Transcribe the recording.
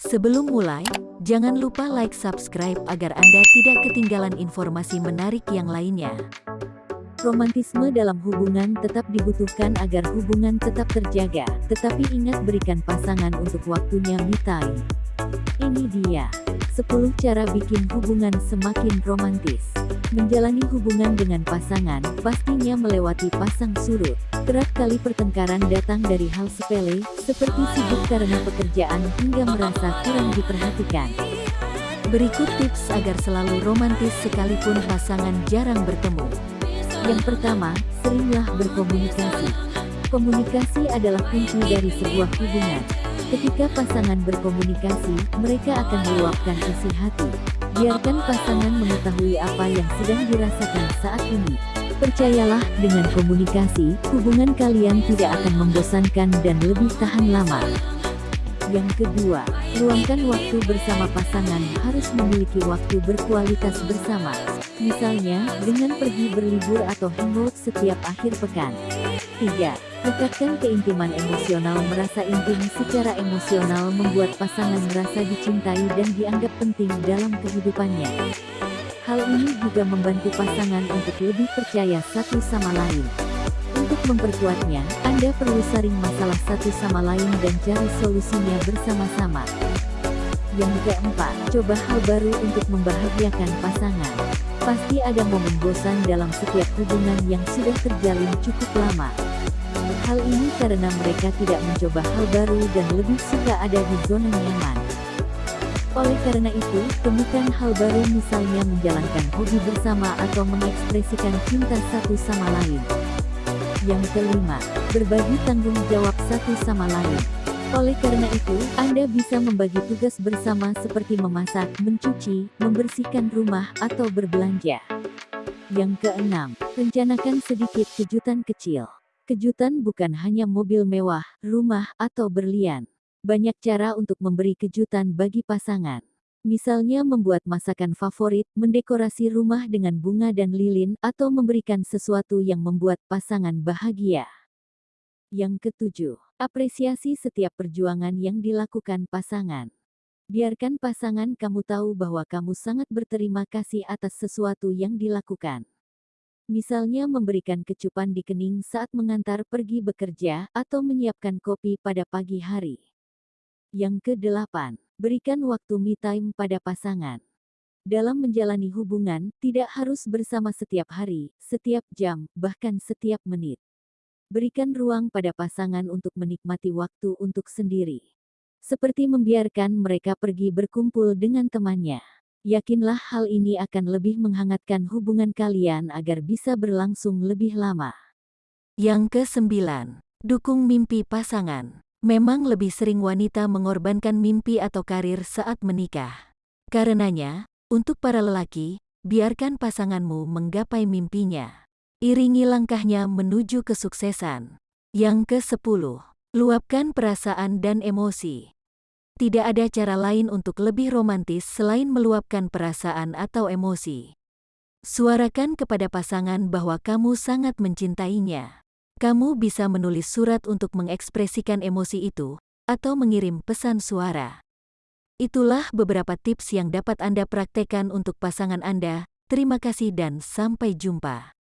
Sebelum mulai, jangan lupa like subscribe agar Anda tidak ketinggalan informasi menarik yang lainnya. Romantisme dalam hubungan tetap dibutuhkan agar hubungan tetap terjaga, tetapi ingat berikan pasangan untuk waktunya me. Ini dia, 10 cara bikin hubungan semakin romantis. Menjalani hubungan dengan pasangan, pastinya melewati pasang surut. Kerap kali pertengkaran datang dari hal sepele, seperti sibuk karena pekerjaan hingga merasa kurang diperhatikan. Berikut tips agar selalu romantis sekalipun pasangan jarang bertemu. Yang pertama, seringlah berkomunikasi. Komunikasi adalah kunci dari sebuah hubungan. Ketika pasangan berkomunikasi, mereka akan meluapkan isi hati. Biarkan pasangan mengetahui apa yang sedang dirasakan saat ini. Percayalah, dengan komunikasi, hubungan kalian tidak akan membosankan dan lebih tahan lama. Yang kedua, luangkan waktu bersama pasangan harus memiliki waktu berkualitas bersama. Misalnya, dengan pergi berlibur atau hangout setiap akhir pekan. 3. Dekatkan keintiman emosional Merasa intim secara emosional membuat pasangan merasa dicintai dan dianggap penting dalam kehidupannya. Hal ini juga membantu pasangan untuk lebih percaya satu sama lain. Untuk memperkuatnya, Anda perlu saring masalah satu sama lain dan cari solusinya bersama-sama. Yang keempat, coba hal baru untuk membahagiakan pasangan. Pasti ada momen bosan dalam setiap hubungan yang sudah terjalin cukup lama. Hal ini karena mereka tidak mencoba hal baru dan lebih suka ada di zona nyaman. Oleh karena itu, temukan hal baru misalnya menjalankan hobi bersama atau mengekspresikan cinta satu sama lain. Yang kelima, berbagi tanggung jawab satu sama lain. Oleh karena itu, Anda bisa membagi tugas bersama seperti memasak, mencuci, membersihkan rumah, atau berbelanja. Yang keenam, rencanakan sedikit kejutan kecil. Kejutan bukan hanya mobil mewah, rumah, atau berlian. Banyak cara untuk memberi kejutan bagi pasangan. Misalnya membuat masakan favorit, mendekorasi rumah dengan bunga dan lilin, atau memberikan sesuatu yang membuat pasangan bahagia. Yang ketujuh, apresiasi setiap perjuangan yang dilakukan pasangan. Biarkan pasangan kamu tahu bahwa kamu sangat berterima kasih atas sesuatu yang dilakukan. Misalnya memberikan kecupan di kening saat mengantar pergi bekerja atau menyiapkan kopi pada pagi hari. Yang kedelapan, berikan waktu me time pada pasangan. Dalam menjalani hubungan, tidak harus bersama setiap hari, setiap jam, bahkan setiap menit. Berikan ruang pada pasangan untuk menikmati waktu untuk sendiri. Seperti membiarkan mereka pergi berkumpul dengan temannya. Yakinlah hal ini akan lebih menghangatkan hubungan kalian agar bisa berlangsung lebih lama. Yang kesembilan, dukung mimpi pasangan. Memang lebih sering wanita mengorbankan mimpi atau karir saat menikah. Karenanya, untuk para lelaki, biarkan pasanganmu menggapai mimpinya. Iringi langkahnya menuju kesuksesan. Yang ke-10. Luapkan perasaan dan emosi. Tidak ada cara lain untuk lebih romantis selain meluapkan perasaan atau emosi. Suarakan kepada pasangan bahwa kamu sangat mencintainya. Kamu bisa menulis surat untuk mengekspresikan emosi itu, atau mengirim pesan suara. Itulah beberapa tips yang dapat Anda praktekkan untuk pasangan Anda. Terima kasih dan sampai jumpa.